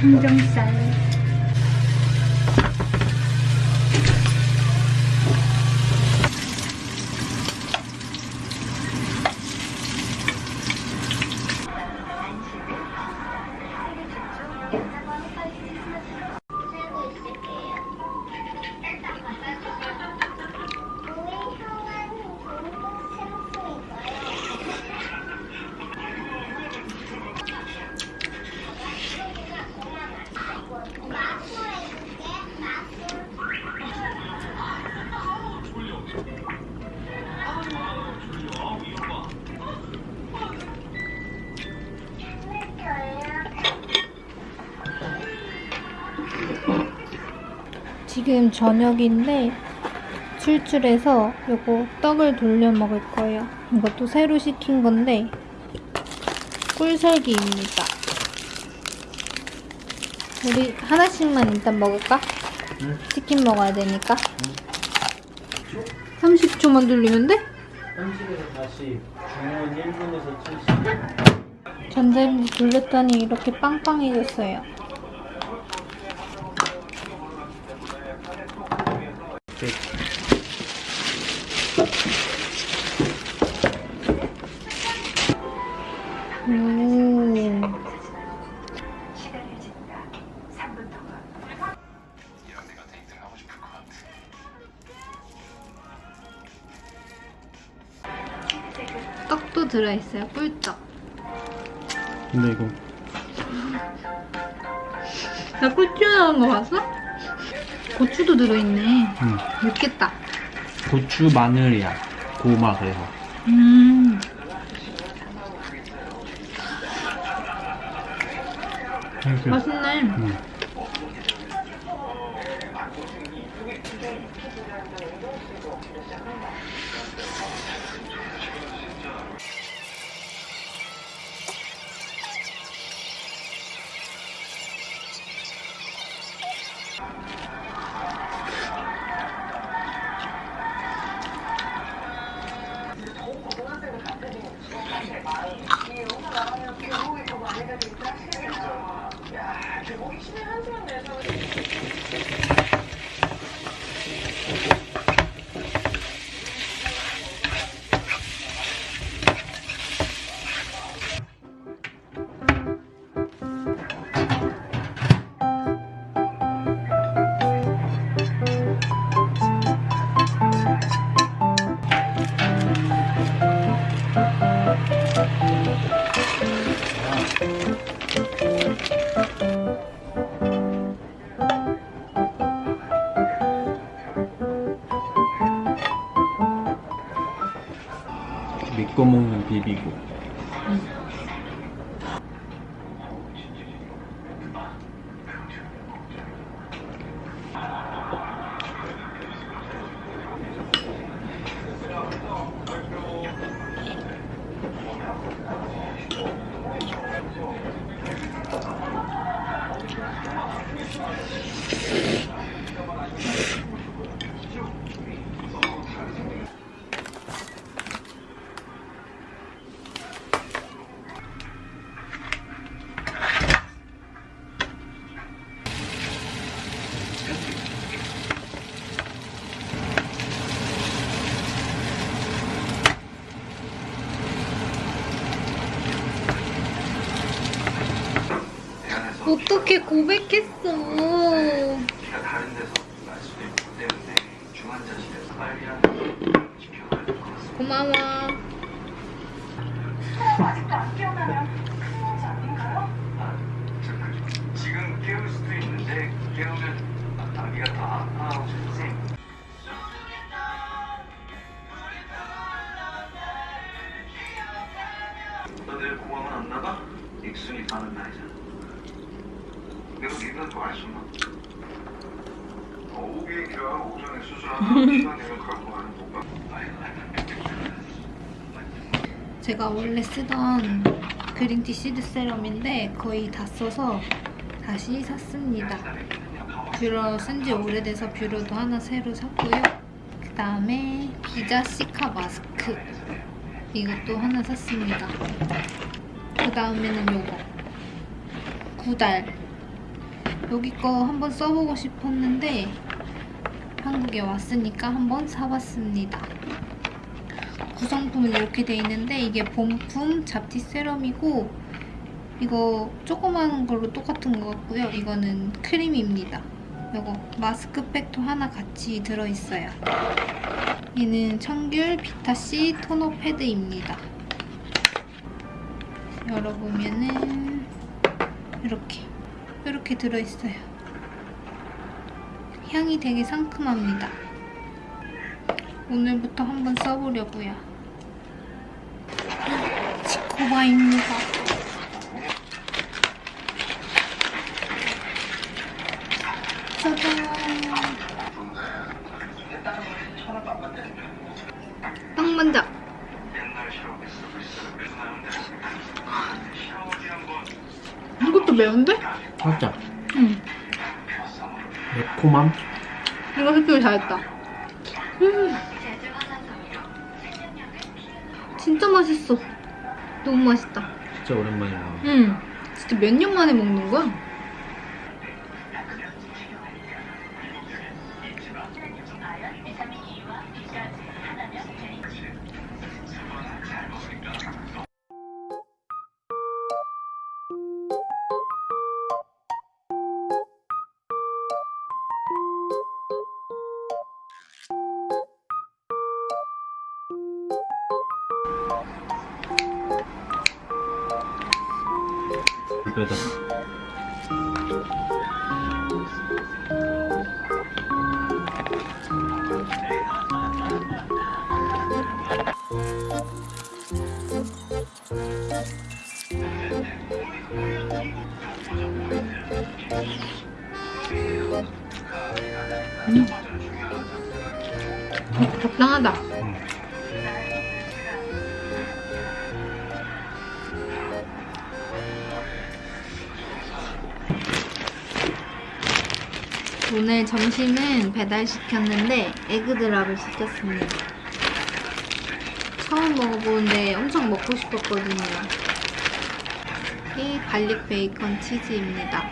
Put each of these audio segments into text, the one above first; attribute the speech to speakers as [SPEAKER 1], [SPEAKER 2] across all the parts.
[SPEAKER 1] 삼겹살. 지금 저녁인데 출출해서 요거 떡을 돌려 먹을 거예요. 이것도 새로 시킨 건데 꿀설기입니다. 우리 하나씩만 일단 먹을까?
[SPEAKER 2] 응.
[SPEAKER 1] 치킨 먹어야 되니까. 30초만 돌리면 돼?
[SPEAKER 2] 30에서 다시 중원 1분에서 70
[SPEAKER 1] 전자레인지 돌렸더니 이렇게 빵빵해졌어요. 들어있어요. 꿀떡.
[SPEAKER 2] 근데 이거
[SPEAKER 1] 나꿀 나온 거 봤어? 고추도 들어있네.
[SPEAKER 2] 음,
[SPEAKER 1] 맵겠다.
[SPEAKER 2] 고추 마늘이야 고마 그래서
[SPEAKER 1] 음. 맛있네.
[SPEAKER 2] 음. はい。 먹는 비비고
[SPEAKER 1] 어떻게 고백했어?
[SPEAKER 3] 제가 다른 데서 날 수도 있기 때문에 중환자실에서 빨리 하는 지켜가야 될 것 같습니다.
[SPEAKER 1] 고마워.
[SPEAKER 3] 아, 저 그, 지금 깨울 수도 있는데 깨우면 아기가 더 아파하고 오전에 수술하면 시간 되면 갖고 가는?
[SPEAKER 1] 제가 원래 쓰던 그린티 시드 세럼인데 거의 다 써서 다시 샀습니다. 뷰러 쓴 지 오래돼서 뷰러도 하나 새로 샀고요. 그 다음에 비자 시카 마스크 이것도 하나 샀습니다. 그 다음에는 요거 구달 여기 거 한번 써보고 싶었는데 한국에 왔으니까 한번 사봤습니다. 구성품은 이렇게 돼 있는데 이게 본품 잡티 세럼이고 이거 조그마한 걸로 똑같은 것 같고요. 이거는 크림입니다. 이거 마스크팩도 하나 같이 들어있어요. 얘는 청귤 비타C 토너 패드입니다. 열어보면은 이렇게 이렇게 들어있어요. 향이 되게 상큼합니다. 오늘부터 한번 써보려고요. 지코바입니다. 짜잔. 딱 먼저. 이것도 매운데?
[SPEAKER 2] 살짝
[SPEAKER 1] 응.
[SPEAKER 2] 매콤함?
[SPEAKER 1] 이거 습득 잘했다. 음. 진짜 맛있어. 너무 맛있다.
[SPEAKER 2] 진짜 오랜만에 먹어.
[SPEAKER 1] 응. 진짜 몇 년 만에 먹는 거야? 배달시켰는데 에그드랍을 시켰습니다. 처음 먹어보는데 엄청 먹고 싶었거든요. 이 garlic 베이컨 치즈입니다.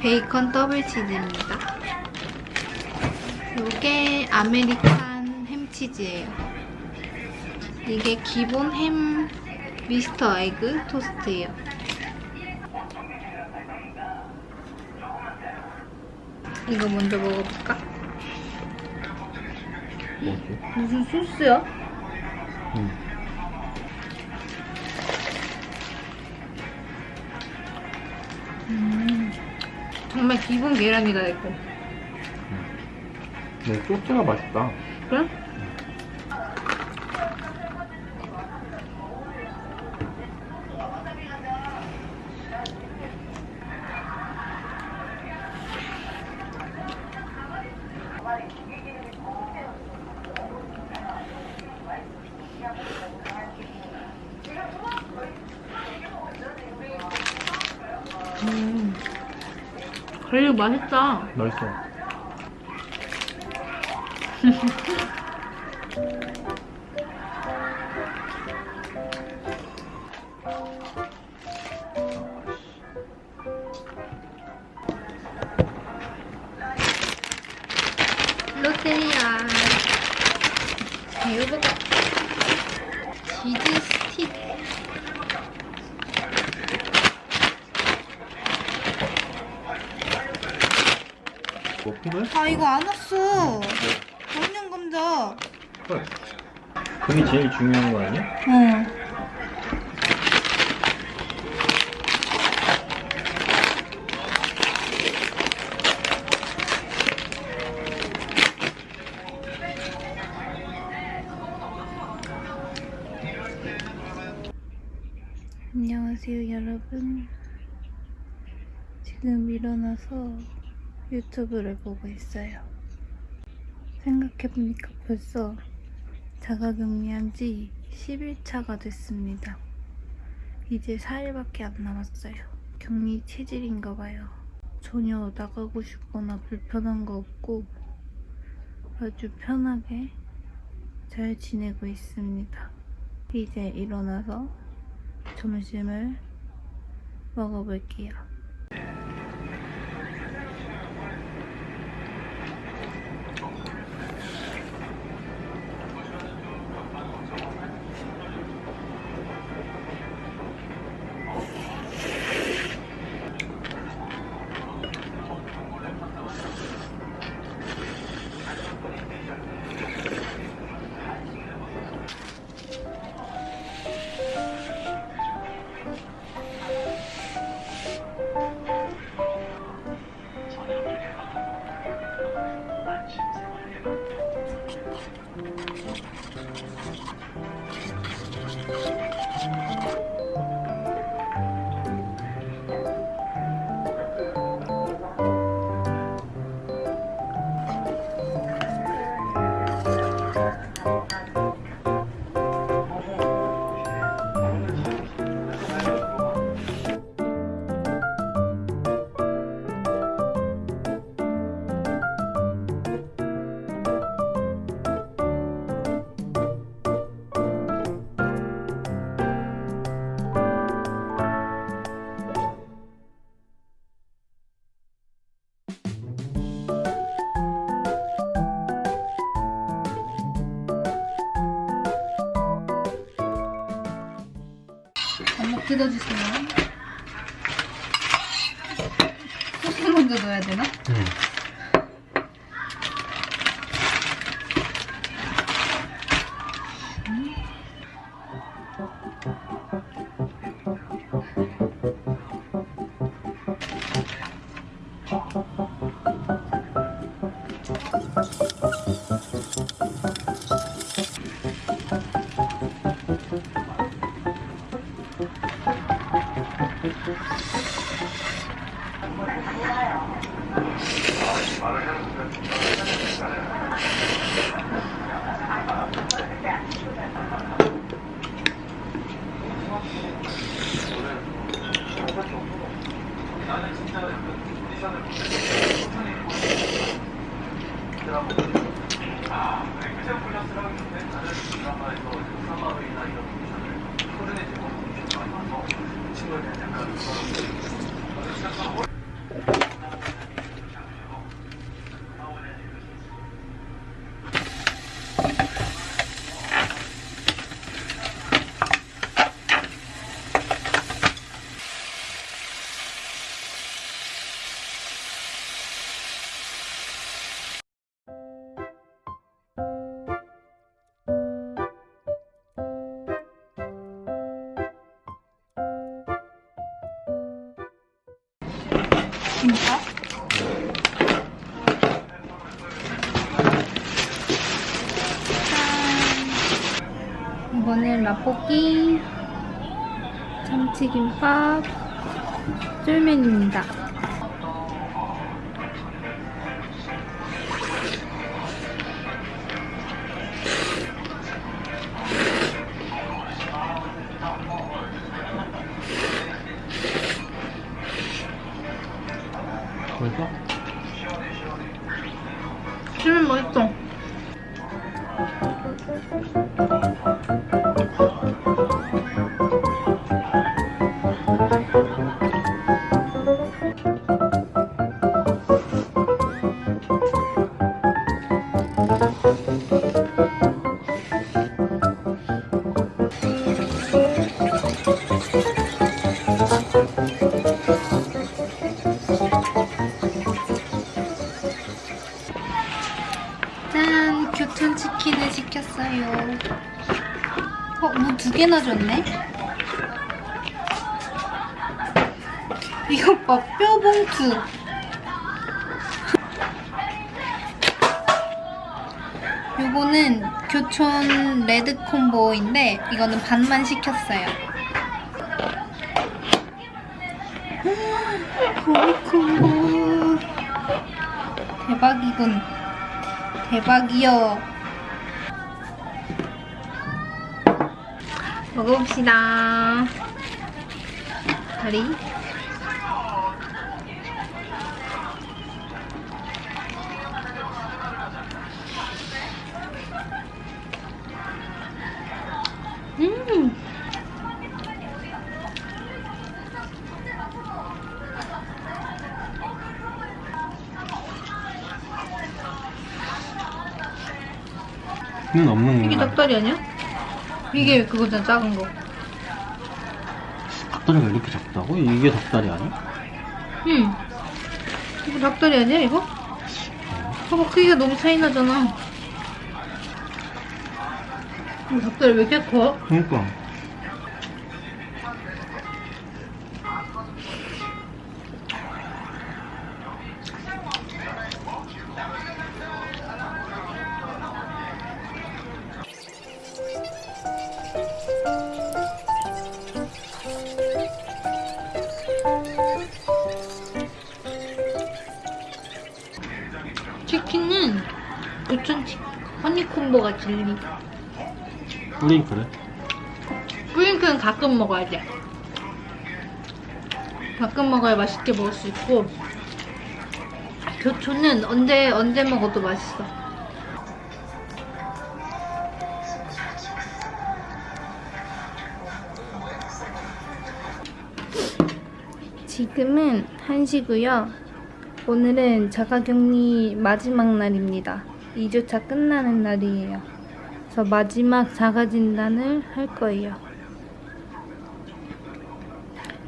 [SPEAKER 1] 베이컨 더블 치즈입니다. 이게 American 햄치즈예요. 이게 기본 햄 미스터 egg 토스트예요. 이거 먼저 먹어볼까?
[SPEAKER 2] 뭐지?
[SPEAKER 1] 무슨 소스야?
[SPEAKER 2] 응.
[SPEAKER 1] 음, 정말 기본 계란이다 이거.
[SPEAKER 2] 네, 소스가 맛있다.
[SPEAKER 1] 그래? 음, 그래 맛있다.
[SPEAKER 2] 맛있어.
[SPEAKER 1] 아 이거 안 왔어 감자
[SPEAKER 2] 그래. 그게 제일 중요한 거 아니야?
[SPEAKER 1] 어 안녕하세요 여러분 지금 일어나서 유튜브를 보고 있어요. 생각해보니까 벌써 자가격리한 지 10일차가 됐습니다. 이제 4일밖에 안 남았어요. 격리 체질인가 봐요. 전혀 나가고 싶거나 불편한 거 없고 아주 편하게 잘 지내고 있습니다. 이제 일어나서 점심을 먹어볼게요. 한번 뜯어주세요. 소스 먼저 넣어야 되나?
[SPEAKER 2] 응.
[SPEAKER 1] 김밥? Thank you. dat is een rapport 짠! 이번엔 라볶이, 참치김밥, 쫄면입니다.
[SPEAKER 2] 벌써?
[SPEAKER 1] 쫄면 맛있어. 개나 줬네? 이거 봐, 뼈봉투. 요거는 교촌 레드 콤보인데 이거는 반만 시켰어요. 고기 콤보. 대박이군. 대박이요. 먹어봅시다. 다리. 음.
[SPEAKER 2] 는 없는
[SPEAKER 1] 건가?
[SPEAKER 2] 이게
[SPEAKER 1] 닭다리 아니야? 이게 그거잖아 작은 거.
[SPEAKER 2] 닭다리가 이렇게 작다고? 이게 닭다리 아니야?
[SPEAKER 1] 응. 이거 닭다리 아니야 이거? 봐봐 크기가 너무 차이 나잖아. 이거 닭다리 왜 이렇게 커?
[SPEAKER 2] 그러니까. 그래.
[SPEAKER 1] 뿌링클은 가끔 먹어야 돼. 가끔 먹어야 맛있게 먹을 수 있고 교촌은 언제 언제 먹어도 맛있어. 지금은 1시고요. 오늘은 자가격리 마지막 날입니다. 2주차 끝나는 날이에요. 그래서 마지막 자가진단을 할 거예요.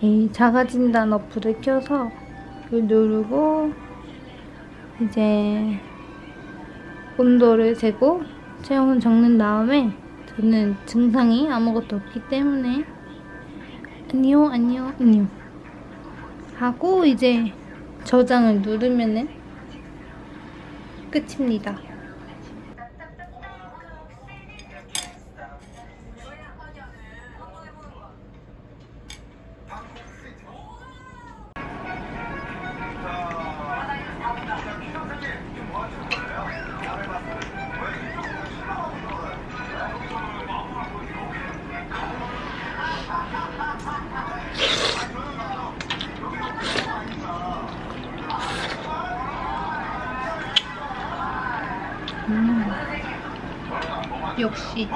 [SPEAKER 1] 이 자가진단 어플을 켜서 이걸 누르고 이제 온도를 재고 체온을 적는 다음에 저는 증상이 아무것도 없기 때문에 아니요 아니요 아니요 하고 이제 저장을 누르면은 끝입니다. 是